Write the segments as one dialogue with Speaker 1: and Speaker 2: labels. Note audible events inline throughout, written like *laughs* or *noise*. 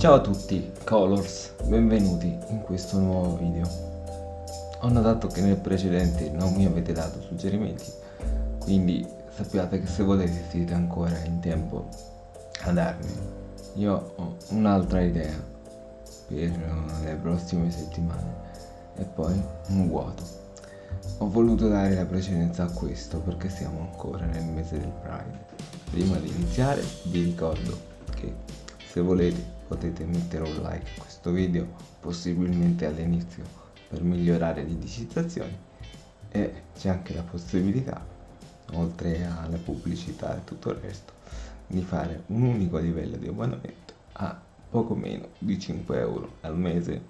Speaker 1: Ciao a tutti, Colors, benvenuti in questo nuovo video. Ho notato che nel precedente non mi avete dato suggerimenti, quindi sappiate che se volete siete ancora in tempo a darmi. Io ho un'altra idea per le prossime settimane e poi un vuoto. Ho voluto dare la precedenza a questo perché siamo ancora nel mese del Pride. Prima di iniziare vi ricordo che se volete potete mettere un like a questo video, possibilmente all'inizio per migliorare l'indicizzazione e c'è anche la possibilità, oltre alla pubblicità e tutto il resto, di fare un unico livello di abbonamento a poco meno di 5 euro al mese.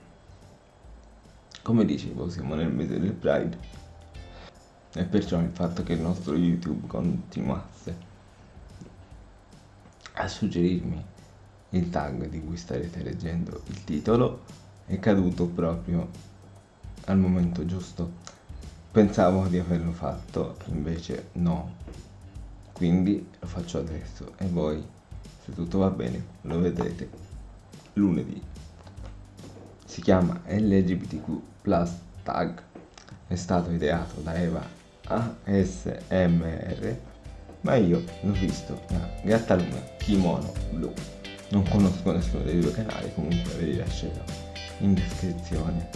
Speaker 1: Come dicevo, siamo nel mese del Pride e perciò il fatto che il nostro YouTube continuasse a suggerirmi il tag di cui starete leggendo il titolo è caduto proprio al momento giusto. Pensavo di averlo fatto, invece no. Quindi lo faccio adesso e voi, se tutto va bene, lo vedrete lunedì. Si chiama LGBTQ Plus Tag. È stato ideato da Eva ASMR ma io l'ho visto da Gattaluna Kimono Blu. Non conosco nessuno dei due canali, comunque ve li lascerò in descrizione.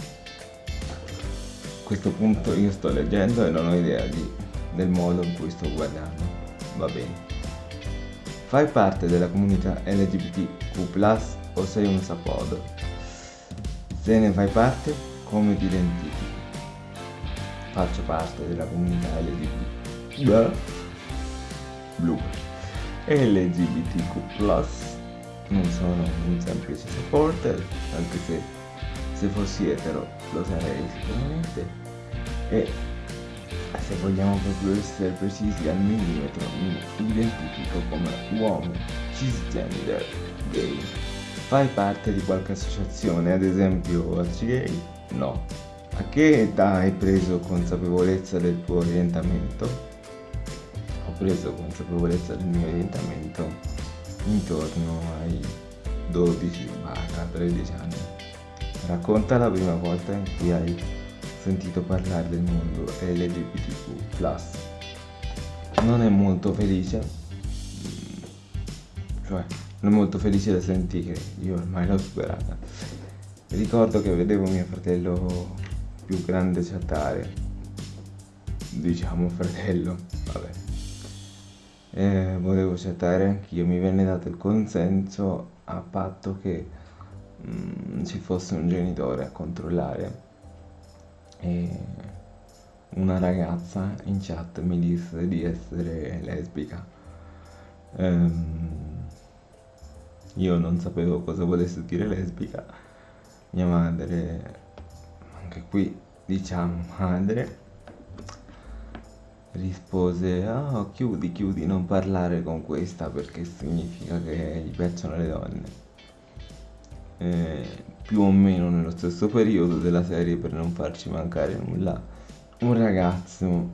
Speaker 1: A questo punto io sto leggendo e non ho idea di, del modo in cui sto guardando. Va bene. Fai parte della comunità LGBTQ+, o sei un sapod? Se ne fai parte, come ti identifichi? Faccio parte della comunità LGBT blu LGBTQ+, non sono un semplice supporter, anche se se fossi etero lo sarei sicuramente, e se vogliamo proprio essere precisi al millimetro mi identifico come uomo cisgender gay. Fai parte di qualche associazione, ad esempio altri gay? No. A che età hai preso consapevolezza del tuo orientamento? preso consapevolezza del mio orientamento intorno ai 12-13 anni. Racconta la prima volta in cui hai sentito parlare del mondo LGBTQ+. Non è molto felice, cioè non è molto felice da sentire, io ormai l'ho superata. Ricordo che vedevo mio fratello più grande chattare, diciamo fratello, vabbè eh, volevo accettare anch'io, mi venne dato il consenso a patto che mh, mm, ci fosse un genitore a controllare e una ragazza in chat mi disse di essere lesbica. Ehm, io non sapevo cosa volesse dire lesbica, mia madre, anche qui diciamo madre, rispose oh chiudi chiudi non parlare con questa perché significa che gli piacciono le donne. Eh, più o meno nello stesso periodo della serie per non farci mancare nulla un ragazzo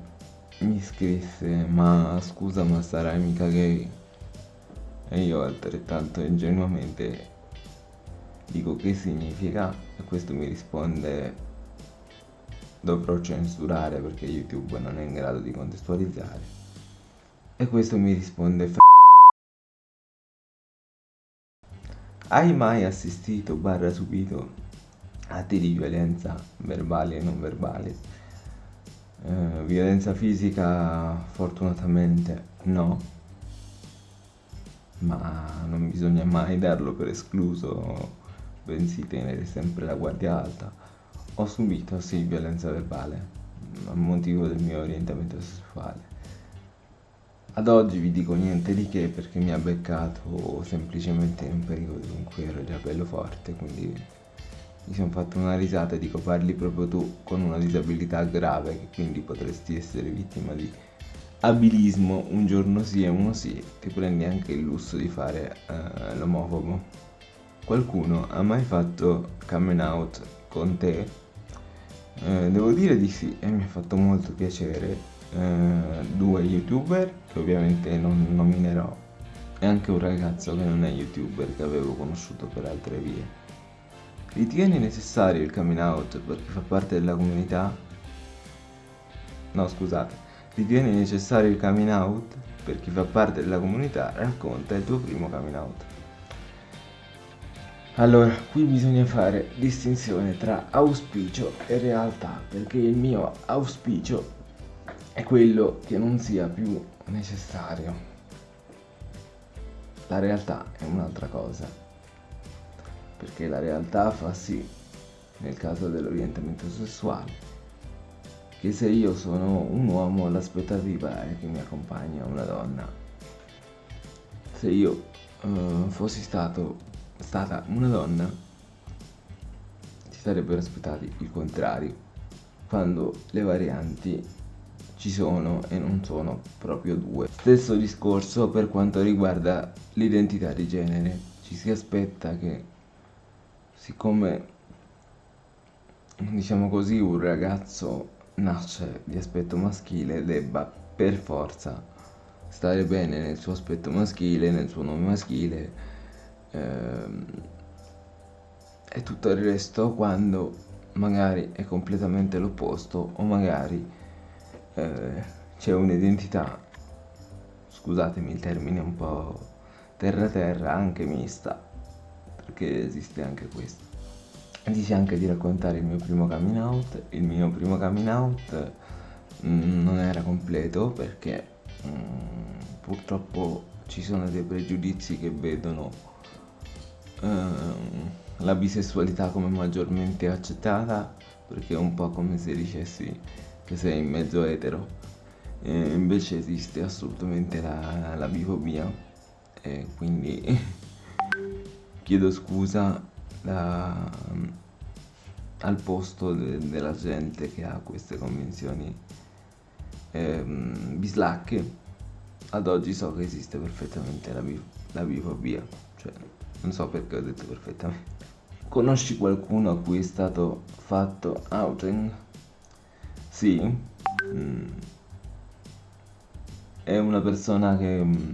Speaker 1: mi scrisse ma scusa ma sarai mica gay? E io altrettanto ingenuamente dico che significa? E questo mi risponde dovrò censurare perché YouTube non è in grado di contestualizzare. E questo mi risponde F Hai mai assistito barra subito atti di violenza verbali e non verbali? Eh, violenza fisica fortunatamente no, ma non bisogna mai darlo per escluso, bensì tenere sempre la guardia alta ho subito, sì, violenza verbale a motivo del mio orientamento sessuale. Ad oggi vi dico niente di che perché mi ha beccato semplicemente in un periodo in cui ero già bello forte, quindi mi sono fatto una risata e dico parli proprio tu con una disabilità grave che quindi potresti essere vittima di abilismo un giorno sì e uno sì, ti prendi anche il lusso di fare uh, l'omofobo. Qualcuno ha mai fatto coming out con te? Eh, devo dire di sì e mi ha fatto molto piacere. Eh, due youtuber che ovviamente non nominerò è anche un ragazzo che non è youtuber che avevo conosciuto per altre vie. Ritieni necessario il coming out per chi fa parte della comunità? No, scusate. Ritieni necessario il coming out per chi fa parte della comunità? Racconta il tuo primo coming out. Allora, qui bisogna fare distinzione tra auspicio e realtà, perché il mio auspicio è quello che non sia più necessario. La realtà è un'altra cosa, perché la realtà fa sì, nel caso dell'orientamento sessuale, che se io sono un uomo l'aspettativa è che mi accompagna una donna. Se io uh, fossi stato stata una donna, si sarebbero aspettati il contrario, quando le varianti ci sono e non sono proprio due. Stesso discorso per quanto riguarda l'identità di genere, ci si aspetta che siccome diciamo così un ragazzo nasce di aspetto maschile debba per forza stare bene nel suo aspetto maschile, nel suo nome maschile ehm, e tutto il resto quando magari è completamente l'opposto o magari eh, c'è un'identità scusatemi il termine un po' terra terra anche mista perché esiste anche questo. Dice anche di raccontare il mio primo coming out il mio primo coming out mm, non era completo perché mm, purtroppo ci sono dei pregiudizi che vedono Ehm, la bisessualità come maggiormente accettata perché è un po' come se dicessi che sei in mezzo etero. E invece esiste assolutamente la, la bifobia. E quindi *laughs* chiedo scusa da, al posto de, della gente che ha queste convenzioni eh, bislacche. Ad oggi so che esiste perfettamente la, la bifobia cioè non so perché ho detto perfettamente. Conosci qualcuno a cui è stato fatto outing? Sì. Mm. È una persona che mm,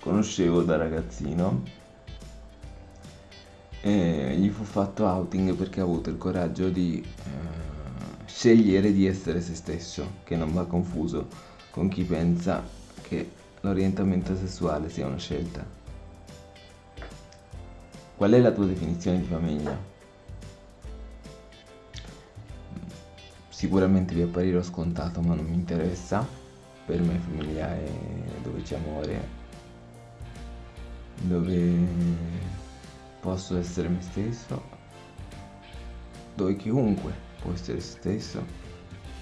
Speaker 1: conoscevo da ragazzino e gli fu fatto outing perché ha avuto il coraggio di eh, scegliere di essere se stesso, che non va confuso con chi pensa che l'orientamento sessuale sia una scelta. Qual è la tua definizione di famiglia? Sicuramente vi apparirò scontato, ma non mi interessa. Per me famiglia è dove c'è amore, dove posso essere me stesso, dove chiunque può essere se stesso.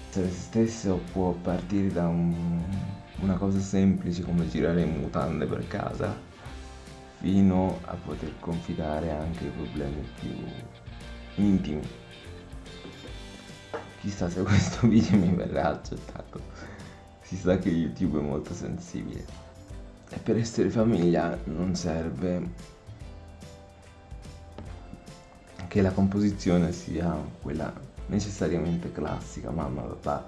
Speaker 1: Essere se stesso può partire da un, una cosa semplice come girare in mutande per casa fino a poter confidare anche i problemi più intimi. Chissà se questo *laughs* video mi verrà accettato. Si sa che YouTube è molto sensibile. E per essere famiglia non serve che la composizione sia quella necessariamente classica, mamma, papà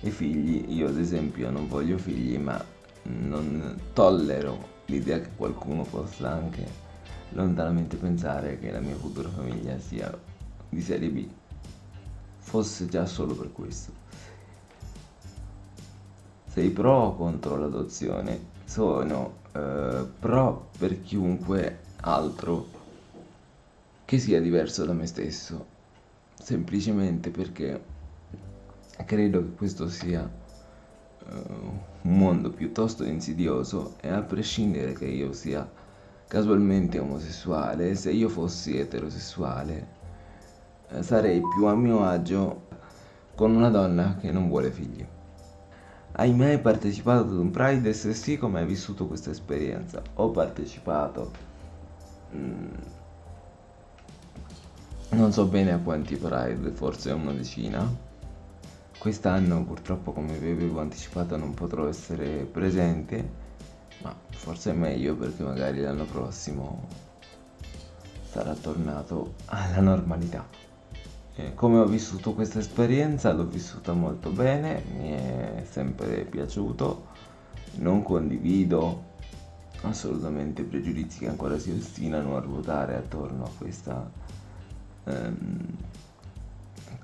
Speaker 1: e figli. Io ad esempio non voglio figli, ma non tollero l'idea che qualcuno possa anche lontanamente pensare che la mia futura famiglia sia di serie B fosse già solo per questo. Sei pro o contro l'adozione? Sono eh, pro per chiunque altro che sia diverso da me stesso. Semplicemente perché credo che questo sia uh, mondo piuttosto insidioso e a prescindere che io sia casualmente omosessuale, se io fossi eterosessuale eh, sarei più a mio agio con una donna che non vuole figli. Hai mai partecipato ad un Pride? Se sì, come hai vissuto questa esperienza? Ho partecipato. Mm, non so bene a quanti Pride, forse una decina Quest'anno purtroppo come vi avevo anticipato non potrò essere presente, ma forse è meglio perché magari l'anno prossimo sarà tornato alla normalità. E come ho vissuto questa esperienza? L'ho vissuta molto bene, mi è sempre piaciuto, non condivido assolutamente pregiudizi che ancora si ostinano a ruotare attorno a questa ehm,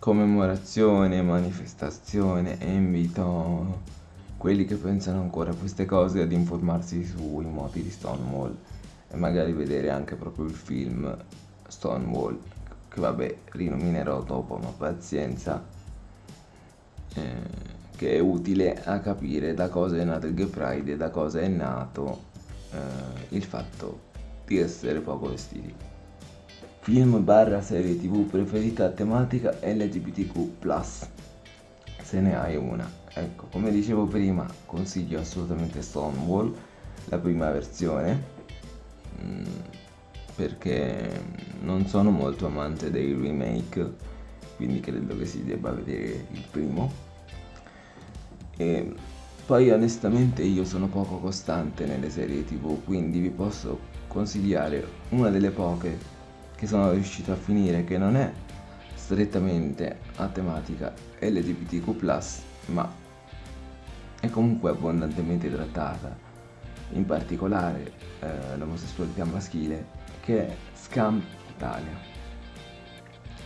Speaker 1: commemorazione, manifestazione e invito quelli che pensano ancora a queste cose ad informarsi sui moti di Stonewall e magari vedere anche proprio il film Stonewall che vabbè rinominerò dopo ma pazienza eh, che è utile a capire da cosa è nato il Gay Pride e da cosa è nato eh, il fatto di essere poco vestiti. Film barra serie tv preferita a tematica LGBTQ+. Se ne hai una. Ecco, come dicevo prima, consiglio assolutamente Stonewall, la prima versione, mm, perché non sono molto amante dei remake, quindi credo che si debba vedere il primo e poi onestamente io sono poco costante nelle serie tv, quindi vi posso consigliare una delle poche che sono riuscito a finire che non è strettamente a tematica LGBTQ+, ma è comunque abbondantemente trattata, in particolare eh, l'omosessualità maschile, che è Scam Italia.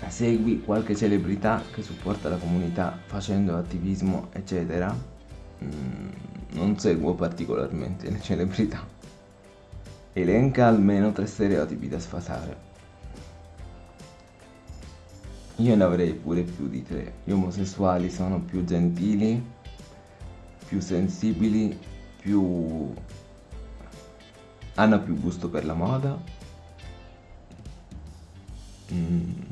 Speaker 1: Segui qualche celebrità che supporta la comunità facendo attivismo, eccetera. Mm, non seguo particolarmente le celebrità. Elenca almeno tre stereotipi da sfasare. Io ne avrei pure più di tre. Gli omosessuali sono più gentili, più sensibili, più... hanno più gusto per la moda. Mm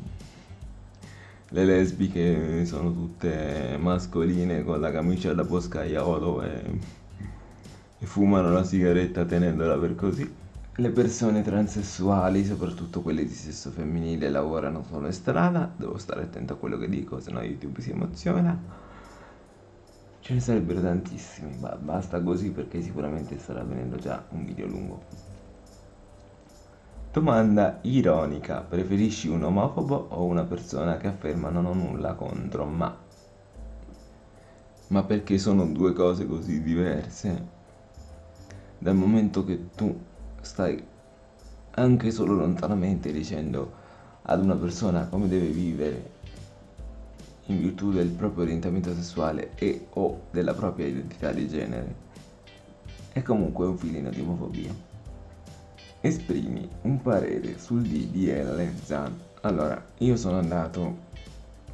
Speaker 1: le lesbiche sono tutte mascoline con la camicia da boscaiolo e, e fumano la sigaretta tenendola per così. Le persone transessuali, soprattutto quelle di sesso femminile, lavorano solo in strada. Devo stare attento a quello che dico, sennò YouTube si emoziona. Ce ne sarebbero tantissimi, ma basta così perché sicuramente starà venendo già un video lungo. Domanda ironica: preferisci un omofobo o una persona che afferma non ho nulla contro ma? Ma perché sono due cose così diverse? Dal momento che tu stai anche solo lontanamente dicendo ad una persona come deve vivere in virtù del proprio orientamento sessuale e o della propria identità di genere, è comunque un filino di omofobia. Esprimi un parere sul DDL ZAN. Allora, io sono andato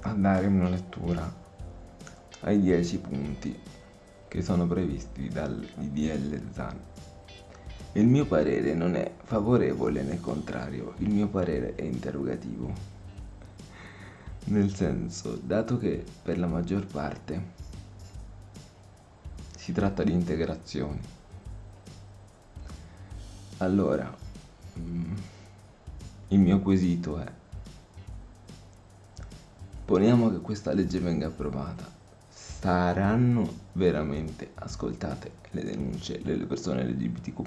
Speaker 1: a dare una lettura ai 10 punti che sono previsti dal DDL ZAN. Il mio parere non è favorevole né contrario, il mio parere è interrogativo. Nel senso, dato che per la maggior parte si tratta di integrazioni allora, mm, il mio quesito è, poniamo che questa legge venga approvata, saranno veramente ascoltate le denunce delle persone LGBTQ+,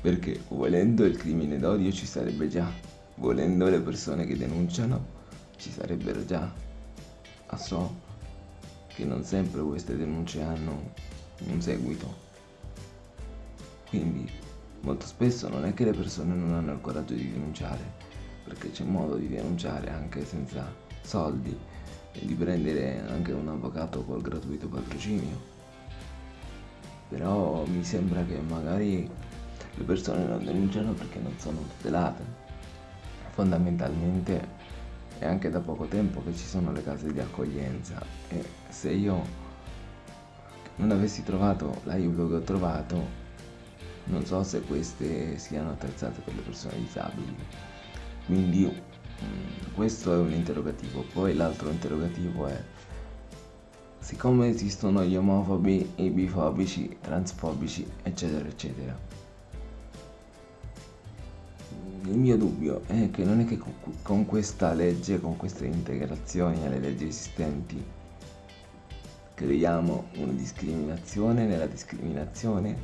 Speaker 1: perché volendo il crimine d'odio ci sarebbe già, volendo le persone che denunciano ci sarebbero già. Ma so che non sempre queste denunce hanno un seguito. Quindi molto spesso non è che le persone non hanno il coraggio di denunciare, perché c'è modo di denunciare anche senza soldi e di prendere anche un avvocato col gratuito patrocinio. Però mi sembra che magari le persone non denunciano perché non sono tutelate. Fondamentalmente è anche da poco tempo che ci sono le case di accoglienza e se io non avessi trovato l'aiuto che ho trovato non so se queste siano attrezzate per le persone disabili quindi questo è un interrogativo. Poi l'altro interrogativo è siccome esistono gli omofobi i bifobici transfobici eccetera eccetera. Il mio dubbio è che non è che con questa legge con queste integrazioni alle leggi esistenti creiamo una discriminazione. Nella discriminazione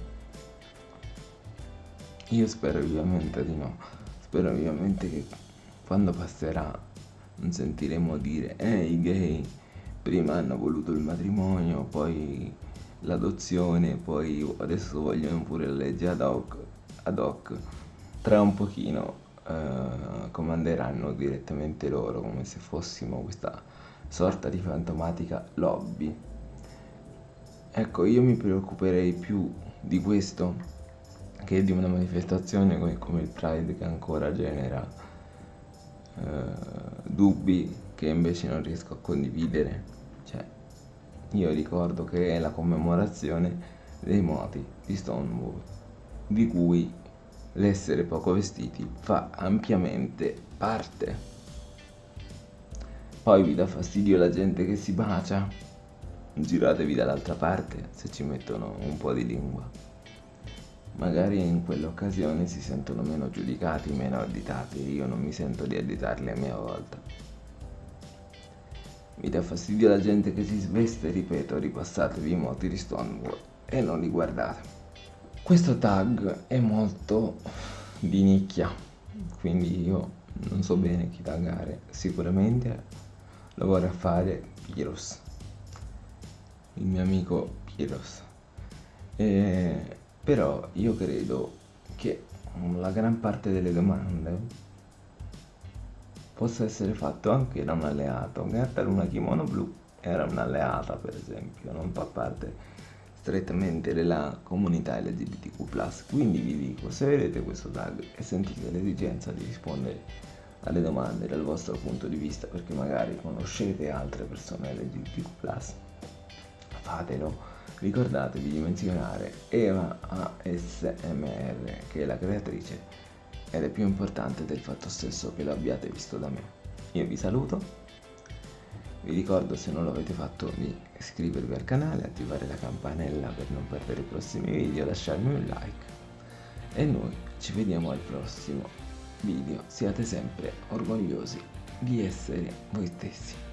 Speaker 1: io spero vivamente di no. Spero vivamente che quando passerà non sentiremo dire eh i gay prima hanno voluto il matrimonio, poi l'adozione, poi adesso vogliono pure la legge ad hoc, ad hoc. tra un pochino eh, comanderanno direttamente loro come se fossimo questa sorta di fantomatica lobby. Ecco, io mi preoccuperei più di questo che di una manifestazione come, come il Pride che ancora genera eh, dubbi che invece non riesco a condividere. Cioè, io ricordo che è la commemorazione dei moti di Stonewall, di cui l'essere poco vestiti fa ampiamente parte. Poi vi dà fastidio la gente che si bacia? Giratevi dall'altra parte se ci mettono un po' di lingua. Magari in quell'occasione si sentono meno giudicati, meno additati, io non mi sento di additarli a mia volta. Mi dà fastidio la gente che si sveste, ripeto, ripassatevi i moti di Stonewall e non li guardate. Questo tag è molto di nicchia, quindi io non so bene chi taggare, sicuramente lo vorrà fare Piros, il mio amico Piros. E, però io credo che la gran parte delle domande possa essere fatto anche da un alleato. Gatta Luna Kimono Blu era un'alleata per esempio, non fa parte strettamente della comunità LGBTQ+. Quindi vi dico, se vedete questo tag e sentite l'esigenza di rispondere alle domande dal vostro punto di vista perché magari conoscete altre persone LGBTQ+, fatelo. Ricordatevi di menzionare Eva ASMR che è la creatrice ed è più importante del fatto stesso che lo abbiate visto da me. Io vi saluto, vi ricordo se non l'avete fatto di iscrivervi al canale, attivare la campanella per non perdere i prossimi video, lasciarmi un like e noi ci vediamo al prossimo video siate sempre orgogliosi di essere voi stessi.